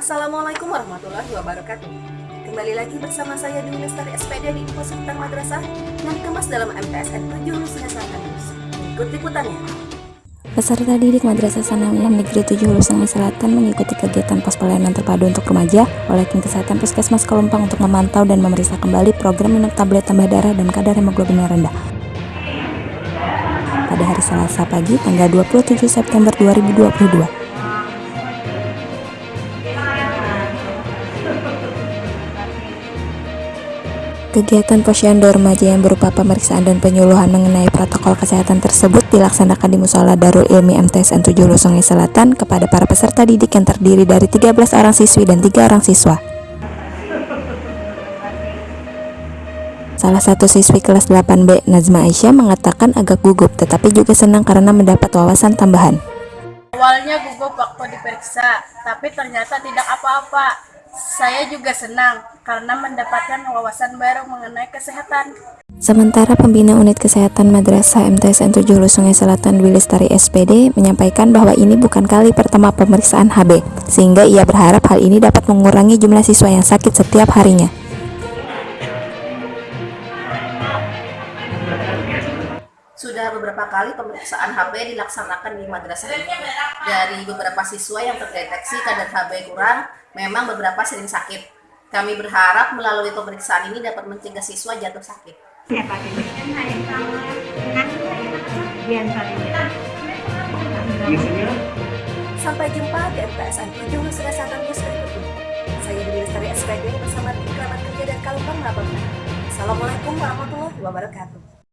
Assalamualaikum warahmatullahi wabarakatuh. Kembali lagi bersama saya Dwi Lestari SPD di Info sekitar Madrasah yang dikemas dalam MTSN 7 Lusinnya Selatan Ikut liputannya. Peserta didik Madrasah Sanawiyah Negeri 7 Hulu Sungai Selatan mengikuti kegiatan pos pelayanan terpadu untuk remaja oleh Tim Kesehatan Puskesmas Kelumpang untuk memantau dan memeriksa kembali program minum tablet tambah darah dan kadar hemoglobin yang rendah. Pada hari Selasa pagi, tanggal 27 September 2022. Kegiatan posyandu remaja yang berupa pemeriksaan dan penyuluhan mengenai protokol kesehatan tersebut dilaksanakan di Musola Darul Ilmi MTSN 7 Sungai Selatan kepada para peserta didik yang terdiri dari 13 orang siswi dan 3 orang siswa. Salah satu siswi kelas 8B, Nazma Aisyah, mengatakan agak gugup tetapi juga senang karena mendapat wawasan tambahan. Awalnya gugup waktu diperiksa, tapi ternyata tidak apa-apa. Saya juga senang karena mendapatkan wawasan baru mengenai kesehatan. Sementara pembina unit kesehatan Madrasah MTSN 7 Hulu Sungai Selatan Dwi Lestari SPD menyampaikan bahwa ini bukan kali pertama pemeriksaan HB, sehingga ia berharap hal ini dapat mengurangi jumlah siswa yang sakit setiap harinya. Sudah beberapa kali pemeriksaan HB dilaksanakan di madrasah ini. Dari beberapa siswa yang terdeteksi kadar HB kurang, memang beberapa sering sakit. Kami berharap melalui pemeriksaan ini dapat mencegah siswa jatuh sakit. Sampai jumpa di MTSN 7 Nusa Satu News berikutnya. Saya Dewi Lestari SPD bersama tim kerabat kerja dan Kalupang melaporkan. Assalamualaikum warahmatullahi wabarakatuh.